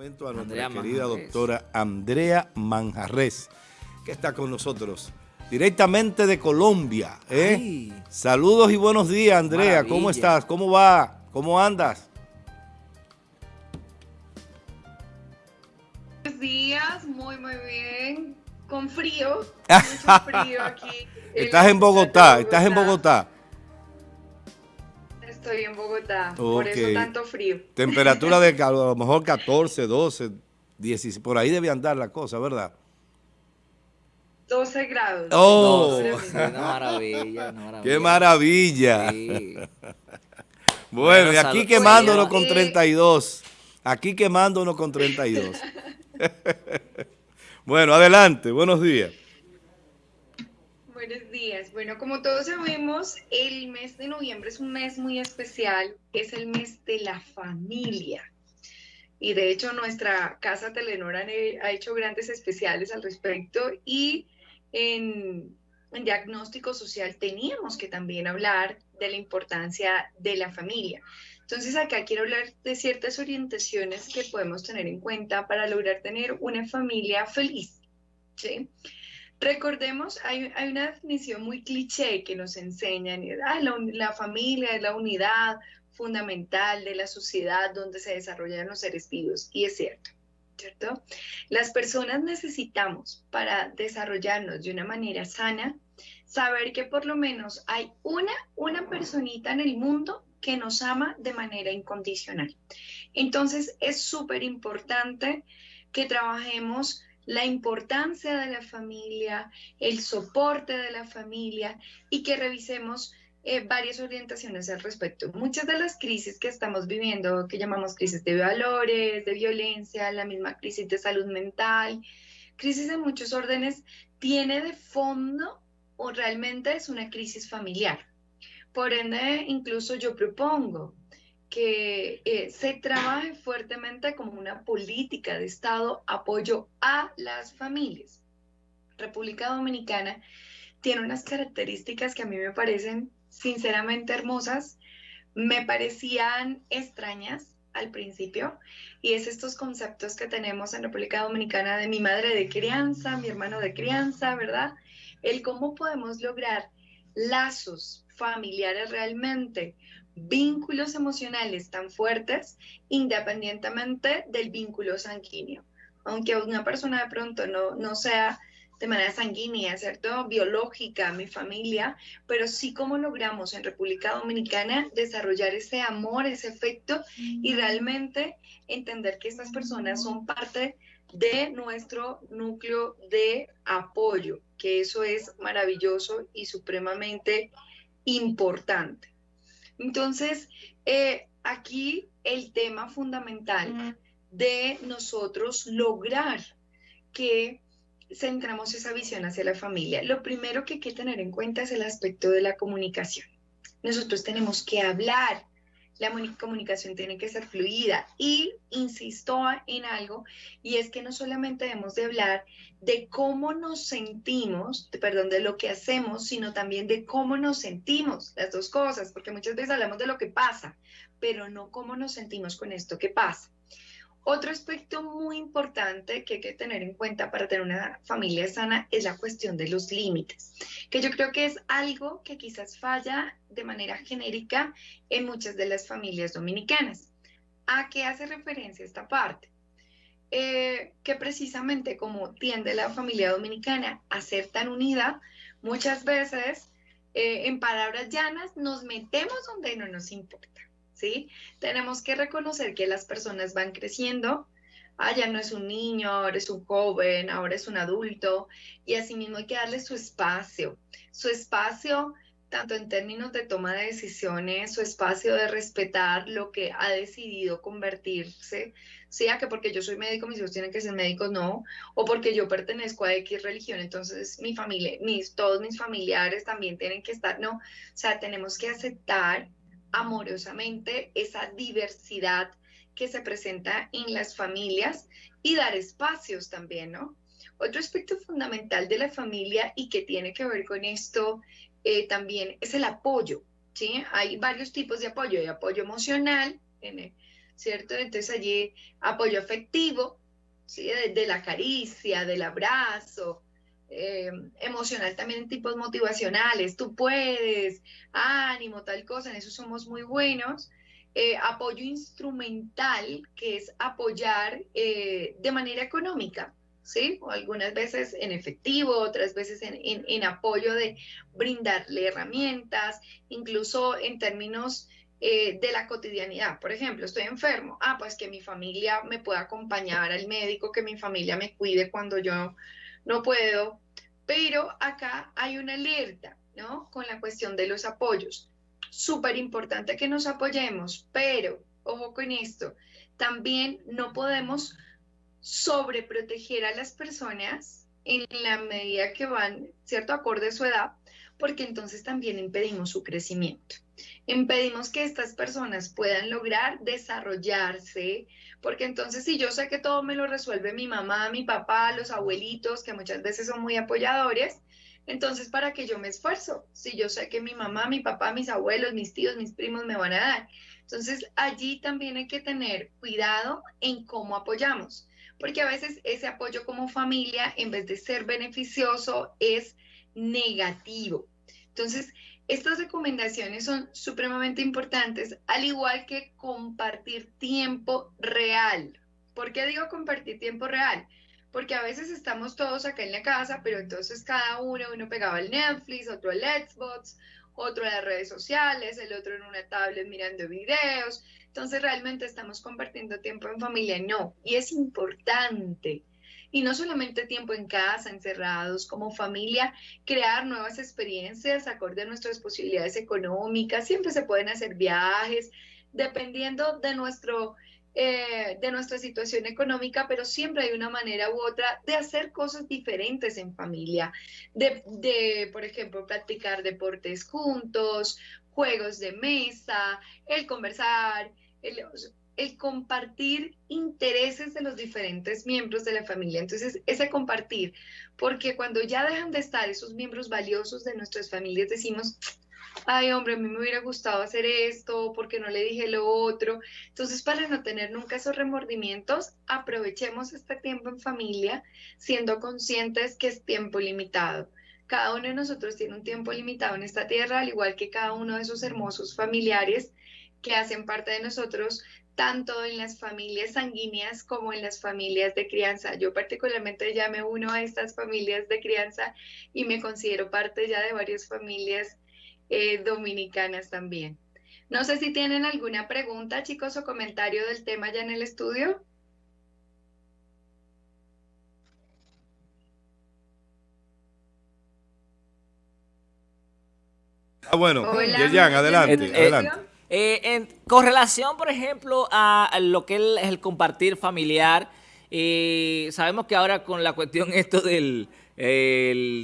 momento a nuestra querida doctora Andrea Manjarres, que está con nosotros directamente de Colombia. ¿eh? Saludos y buenos días, Andrea. ¿Cómo estás? ¿Cómo va? ¿Cómo andas? Buenos días, muy, muy bien. Con frío, mucho frío aquí. estás en Bogotá, estás en Bogotá. Estoy en Bogotá, por eso tanto frío. Temperatura de a lo mejor 14, 12, 16, por ahí debe andar la cosa, ¿verdad? 12 grados. ¡Oh! una maravilla, maravilla. ¡Qué maravilla! bueno, y aquí quemándonos con 32. Aquí quemándonos con 32. bueno, adelante. Buenos días. Buenos días. Bueno, como todos sabemos, el mes de noviembre es un mes muy especial. Es el mes de la familia. Y de hecho, nuestra casa Telenor ha hecho grandes especiales al respecto y en, diagnóstico social teníamos que también hablar de la importancia de la familia. Entonces acá quiero hablar de ciertas orientaciones que podemos tener en cuenta para lograr tener una familia feliz. ¿sí? Recordemos, hay, una definición muy cliché que nos enseñan, ah, la, la familia es la unidad fundamental de la sociedad donde se desarrollan los seres vivos, y es cierto. ¿cierto? Las personas necesitamos para desarrollarnos de una manera sana, saber que por lo menos hay una, una personita en el mundo que nos ama de manera incondicional. Entonces es súper importante que trabajemos la importancia de la familia, el soporte de la familia y que revisemos eh, varias orientaciones al respecto. Muchas de las crisis que estamos viviendo, que llamamos crisis de valores, de violencia, la misma crisis de salud mental, crisis de muchos órdenes, tiene de fondo o realmente es una crisis familiar. Por ende, incluso yo propongo que eh, se trabaje fuertemente como una política de Estado apoyo a las familias. República Dominicana tiene unas características que a mí me parecen sinceramente hermosas, me parecían extrañas al principio, y es estos conceptos que tenemos en República Dominicana de mi madre de crianza, mi hermano de crianza, ¿verdad? El cómo podemos lograr lazos familiares realmente, vínculos emocionales tan fuertes, independientemente del vínculo sanguíneo. Aunque una persona de pronto no, no sea de manera sanguínea, ¿cierto? Biológica, mi familia, pero sí cómo logramos en República Dominicana desarrollar ese amor, ese efecto y realmente entender que estas personas son parte de nuestro núcleo de apoyo, que eso es maravilloso y supremamente importante. Entonces, eh, aquí el tema fundamental de nosotros lograr que centramos esa visión hacia la familia, lo primero que hay que tener en cuenta es el aspecto de la comunicación. Nosotros tenemos que hablar, la comunicación tiene que ser fluida y insisto en algo y es que no solamente debemos de hablar de cómo nos sentimos, perdón, de lo que hacemos, sino también de cómo nos sentimos, las dos cosas, porque muchas veces hablamos de lo que pasa, pero no cómo nos sentimos con esto que pasa. Otro aspecto muy importante que hay que tener en cuenta para tener una familia sana es la cuestión de los límites, que yo creo que es algo que quizás falla de manera genérica en muchas de las familias dominicanas. ¿A qué hace referencia esta parte? Eh, que precisamente como tiende la familia dominicana a ser tan unida, muchas veces, eh, en palabras llanas, nos metemos donde no nos importa. ¿Sí? Tenemos que reconocer que las personas van creciendo, ah, ya no es un niño, ahora es un joven, ahora es un adulto, y asimismo hay que darle su espacio, su espacio tanto en términos de toma de decisiones, su espacio de respetar lo que ha decidido convertirse, sea que porque yo soy médico mis hijos tienen que ser médicos, no, o porque yo pertenezco a X religión, entonces mi familia, mis, todos mis familiares también tienen que estar, no, o sea, tenemos que aceptar amorosamente esa diversidad que se presenta en las familias y dar espacios también, ¿no? Otro aspecto fundamental de la familia y que tiene que ver con esto eh, también es el apoyo, ¿sí? Hay varios tipos de apoyo, hay apoyo emocional, ¿cierto? Entonces allí apoyo afectivo, ¿sí? De, la caricia, del abrazo, eh, emocional también en tipos motivacionales, tú puedes, ánimo, tal cosa, en eso somos muy buenos. Eh, apoyo instrumental, que es apoyar eh, de manera económica, ¿sí? O algunas veces en efectivo, otras veces en, en apoyo de brindarle herramientas, incluso en términos eh, de la cotidianidad. Por ejemplo, estoy enfermo, ah, pues que mi familia me pueda acompañar al médico, que mi familia me cuide cuando yo no puedo. Pero acá hay una alerta, ¿no? Con la cuestión de los apoyos. Súper importante que nos apoyemos, pero, ojo con esto, también no podemos sobreproteger a las personas en la medida que van, ¿cierto?, acorde a su edad, porque entonces también impedimos su crecimiento. Impedimos que estas personas puedan lograr desarrollarse, porque entonces si yo sé que todo me lo resuelve mi mamá, mi papá, los abuelitos, que muchas veces son muy apoyadores, entonces ¿para qué yo me esfuerzo? Si yo sé que mi mamá, mi papá, mis abuelos, mis tíos, mis primos me van a dar. Entonces allí también hay que tener cuidado en cómo apoyamos, porque a veces ese apoyo como familia, en vez de ser beneficioso, es negativo. Entonces, estas recomendaciones son supremamente importantes, al igual que compartir tiempo real. ¿Por qué digo compartir tiempo real? Porque a veces estamos todos acá en la casa, pero entonces cada uno, uno pegaba el Netflix, otro el Xbox, otro las redes sociales, el otro en una tablet mirando videos. Entonces realmente estamos compartiendo tiempo en familia. No, y es importante y no solamente tiempo en casa, encerrados, como familia, crear nuevas experiencias acorde a nuestras posibilidades económicas. Siempre se pueden hacer viajes, dependiendo de nuestro... Eh, de nuestra situación económica, pero siempre hay una manera u otra de hacer cosas diferentes en familia, de, de, por ejemplo, practicar deportes juntos, juegos de mesa, el conversar, el, el compartir intereses de los diferentes miembros de la familia. Entonces, ese compartir, porque cuando ya dejan de estar esos miembros valiosos de nuestras familias, decimos, ay hombre, a mí me hubiera gustado hacer esto, porque no le dije lo otro. Entonces, para no tener nunca esos remordimientos, aprovechemos este tiempo en familia, siendo conscientes que es tiempo limitado. Cada uno de nosotros tiene un tiempo limitado en esta tierra, al igual que cada uno de esos hermosos familiares que hacen parte de nosotros, tanto en las familias sanguíneas como en las familias de crianza. Yo particularmente ya me uno a estas familias de crianza y me considero parte ya de varias familias eh, dominicanas también. No sé si tienen alguna pregunta, chicos, o comentario del tema ya en el estudio. Ah, bueno, adelante, eh, adelante. Eh, en correlación, por ejemplo, a, lo que es el compartir familiar, eh, sabemos que ahora con la cuestión esto del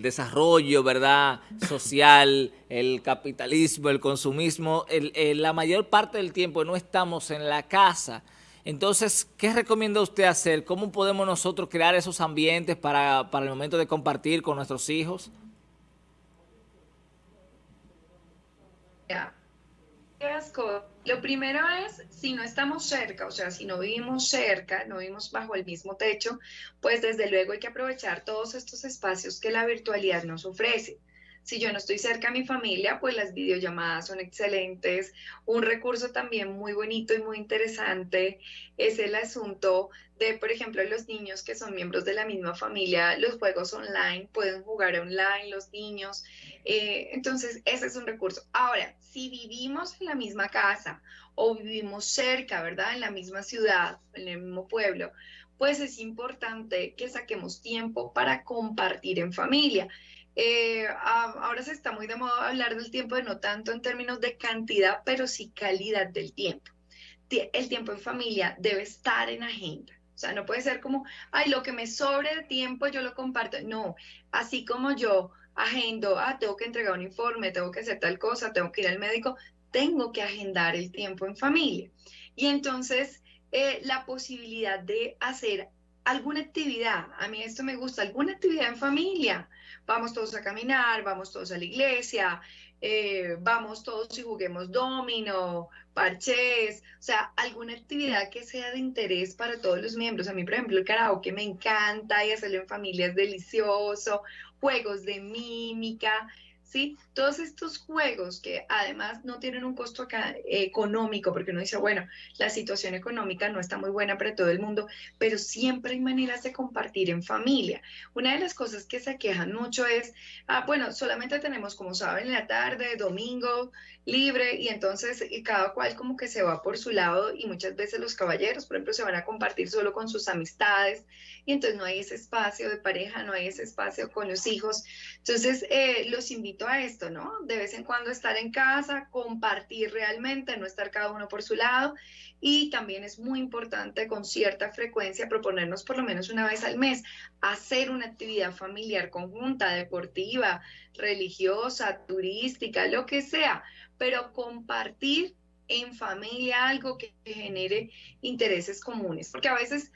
desarrollo, ¿verdad?, social, el capitalismo, el consumismo, la mayor parte del tiempo no estamos en la casa. Entonces, ¿qué recomienda usted hacer? ¿Cómo podemos nosotros crear esos ambientes para, para el momento de compartir con nuestros hijos? Lo primero es, si no estamos cerca, o sea, si no vivimos cerca, no vivimos bajo el mismo techo, pues desde luego hay que aprovechar todos estos espacios que la virtualidad nos ofrece. Si yo no estoy cerca a mi familia, pues las videollamadas son excelentes. Un recurso también muy bonito y muy interesante es el asunto de, por ejemplo, los niños que son miembros de la misma familia, los juegos online, pueden jugar online los niños. Eh, entonces, ese es un recurso. Ahora, si vivimos en la misma casa o vivimos cerca, ¿verdad? En la misma ciudad, en el mismo pueblo, pues es importante que saquemos tiempo para compartir en familia. Eh, ahora se está muy de moda hablar del tiempo, no tanto en términos de cantidad, pero sí calidad del tiempo. El tiempo en familia debe estar en agenda. O sea, no puede ser como, ay, lo que me sobre de tiempo yo lo comparto. No, así como yo agendo, ah, tengo que entregar un informe, tengo que hacer tal cosa, tengo que ir al médico, tengo que agendar el tiempo en familia. Y entonces, eh, la posibilidad de hacer alguna actividad, a mí esto me gusta, alguna actividad en familia, vamos todos a caminar, vamos todos a la iglesia, eh, vamos todos y juguemos domino, parches, o sea, alguna actividad que sea de interés para todos los miembros. A mí, por ejemplo, el karaoke me encanta y hacerlo en familia es delicioso, juegos de mímica, ¿sí? Todos estos juegos que además no tienen un costo económico, porque uno dice, bueno, la situación económica no está muy buena para todo el mundo, pero siempre hay maneras de compartir en familia. Una de las cosas que se quejan mucho es, ah, bueno, solamente tenemos, como saben, en la tarde, domingo, libre, y entonces cada cual como que se va por su lado y muchas veces los caballeros, por ejemplo, se van a compartir solo con sus amistades, y entonces no hay ese espacio de pareja, no hay ese espacio con los hijos. Entonces, eh, los invito a esto, ¿no? De vez en cuando estar en casa, compartir realmente, no estar cada uno por su lado. Y también es muy importante con cierta frecuencia proponernos por lo menos una vez al mes hacer una actividad familiar conjunta, deportiva, religiosa, turística, lo que sea, pero compartir en familia algo que genere intereses comunes, porque a veces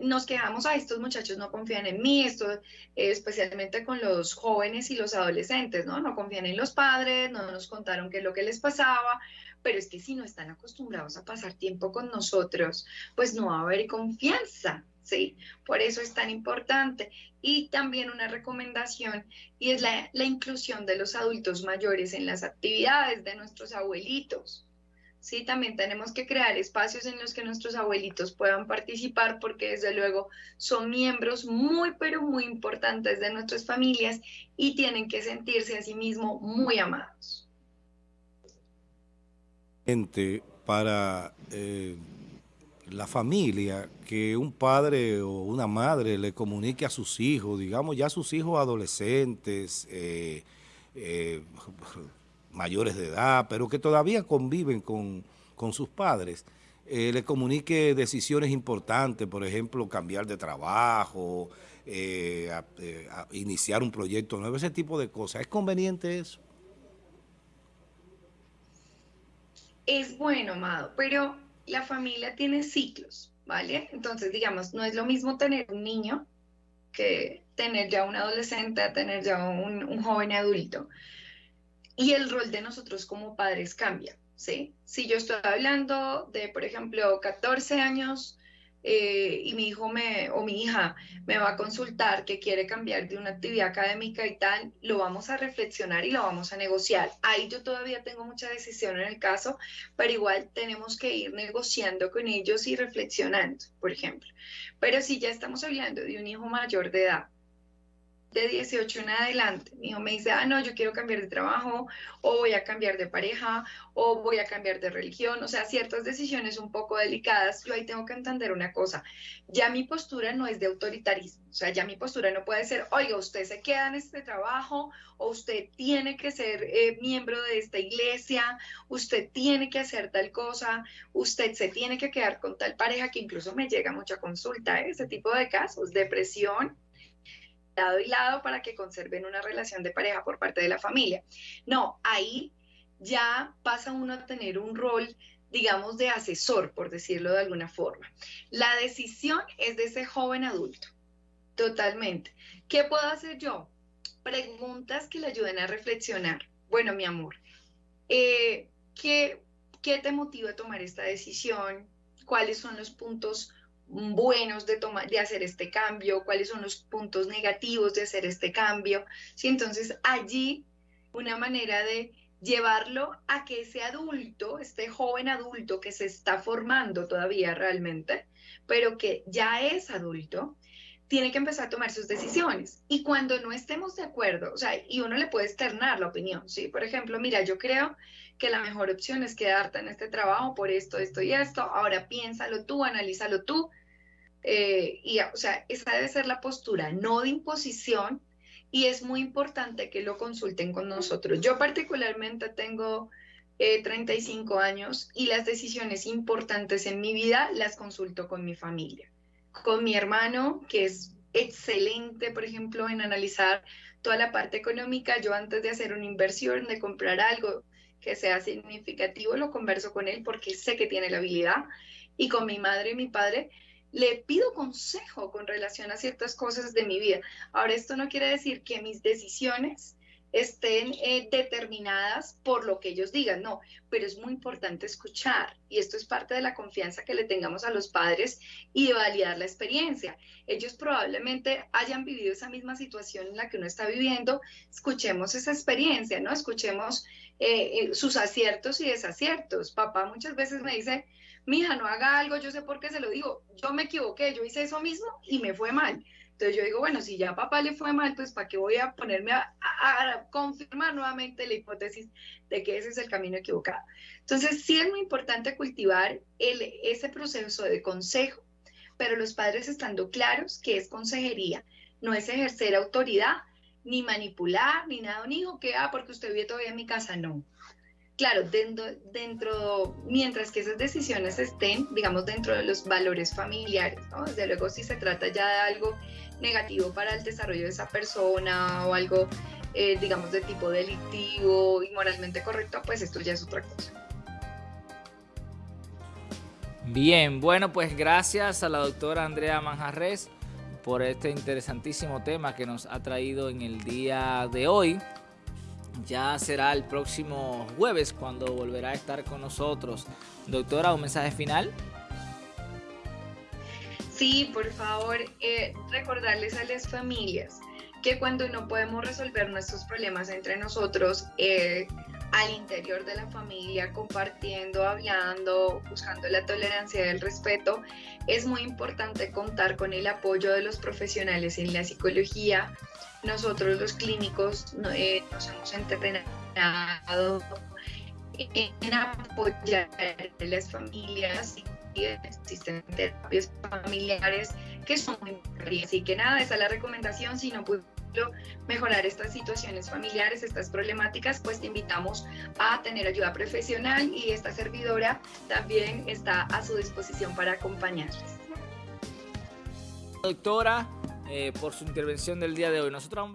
nos quejamos a estos muchachos no confían en mí, esto eh, especialmente con los jóvenes y los adolescentes, ¿no? No confían en los padres, no nos contaron qué es lo que les pasaba, pero es que si no están acostumbrados a pasar tiempo con nosotros, pues no va a haber confianza, ¿sí? Por eso es tan importante. Y también una recomendación, y es la inclusión de los adultos mayores en las actividades de nuestros abuelitos. ¿Sí? También tenemos que crear espacios en los que nuestros abuelitos puedan participar porque desde luego son miembros muy, pero muy importantes de nuestras familias y tienen que sentirse a sí mismos muy amados. Para eh, la familia, que un padre o una madre le comunique a sus hijos, digamos ya sus hijos adolescentes, eh, eh, mayores de edad, pero que todavía conviven con, sus padres, eh, le comunique decisiones importantes, por ejemplo, cambiar de trabajo, eh, eh, iniciar un proyecto nuevo, ese tipo de cosas. ¿Es conveniente eso? Es bueno, Amado, pero la familia tiene ciclos, ¿vale? Entonces, digamos, no es lo mismo tener un niño que tener ya un adolescente, tener ya un, un joven adulto y el rol de nosotros como padres cambia, ¿sí? Si yo estoy hablando de, por ejemplo, 14 años eh, y mi hijo me, o mi hija me va a consultar que quiere cambiar de una actividad académica y tal, lo vamos a reflexionar y lo vamos a negociar. Ahí yo todavía tengo mucha decisión en el caso, pero igual tenemos que ir negociando con ellos y reflexionando, por ejemplo. Pero si ya estamos hablando de un hijo mayor de edad, de 18 en adelante, mi hijo me dice, ah, no, yo quiero cambiar de trabajo, o voy a cambiar de pareja, o voy a cambiar de religión, o sea, ciertas decisiones un poco delicadas, yo ahí tengo que entender una cosa, ya mi postura no es de autoritarismo, o sea, ya mi postura no puede ser, oiga, usted se queda en este trabajo, o usted tiene que ser eh, miembro de esta iglesia, usted tiene que hacer tal cosa, usted se tiene que quedar con tal pareja, que incluso me llega mucha consulta, ¿eh? ese tipo de casos, depresión, lado y lado para que conserven una relación de pareja por parte de la familia. No, ahí ya pasa uno a tener un rol digamos, de asesor, por decirlo de alguna forma. La decisión es de ese joven adulto, totalmente. ¿Qué puedo hacer yo? Preguntas que le ayuden a reflexionar. Bueno, mi amor, eh, ¿qué, ¿qué te motiva a tomar esta decisión? ¿Cuáles son los puntos buenos de, tomar, de hacer este cambio, cuáles son los puntos negativos de hacer este cambio. ¿sí? Entonces allí una manera de llevarlo a que ese adulto, este joven adulto que se está formando todavía realmente, pero que ya es adulto, tiene que empezar a tomar sus decisiones. Y cuando no estemos de acuerdo, o sea, y uno le puede externar la opinión, ¿sí? Por ejemplo, mira, yo creo que la mejor opción es quedarte en este trabajo por esto, esto y esto, ahora piénsalo tú, analízalo tú, eh, y, o sea, esa debe ser la postura, no de imposición, y es muy importante que lo consulten con nosotros. Yo particularmente tengo 35 eh, años y las decisiones importantes en mi vida las consulto con mi familia, con mi hermano, que es excelente, por ejemplo, en analizar toda la parte económica. Yo antes de hacer una inversión, de comprar algo que sea significativo, lo converso con él porque sé que tiene la habilidad. Y con mi madre y mi padre, le pido consejo con relación a ciertas cosas de mi vida. Ahora, esto no quiere decir que mis decisiones estén eh, determinadas por lo que ellos digan, no, pero es muy importante escuchar y esto es parte de la confianza que le tengamos a los padres y de validar la experiencia. Ellos probablemente hayan vivido esa misma situación en la que uno está viviendo, escuchemos esa experiencia, ¿no? Escuchemos eh, eh, sus aciertos y desaciertos. Papá muchas veces me dice, mija, no haga algo, yo sé por qué se lo digo, yo me equivoqué, yo hice eso mismo y me fue mal entonces yo digo, bueno, si ya a papá le fue mal, pues ¿para qué voy a ponerme a, confirmar nuevamente la hipótesis de que ese es el camino equivocado? Entonces sí es muy importante cultivar ese proceso de consejo, pero los padres estando claros que es consejería, no es ejercer autoridad, ni manipular, ni nada, ni dijo que, ah, porque usted vive todavía en mi casa, no claro, dentro, dentro, mientras que esas decisiones estén, digamos, dentro de los valores familiares, ¿no? Desde luego, si se trata ya de algo negativo para el desarrollo de esa persona o algo, eh, digamos, de tipo delictivo y moralmente correcto, pues esto ya es otra cosa. Bien, bueno, pues gracias a la doctora Andrea Manjarres por este interesantísimo tema que nos ha traído en el día de hoy ya será el próximo jueves cuando volverá a estar con nosotros. Doctora, ¿un mensaje final? Sí, por favor, eh, recordarles a las familias que cuando no podemos resolver nuestros problemas entre nosotros, eh, al interior de la familia, compartiendo, hablando, buscando la tolerancia y el respeto, es muy importante contar con el apoyo de los profesionales en la psicología. Nosotros los clínicos eh, nos hemos entrenado en apoyar a las familias y existen terapias familiares que son muy importantes. Así que nada, esa es la recomendación. Si no puedo mejorar estas situaciones familiares, estas problemáticas, pues te invitamos a tener ayuda profesional y esta servidora también está a su disposición para acompañarles. Doctora, eh, por su intervención del día de hoy. Nosotros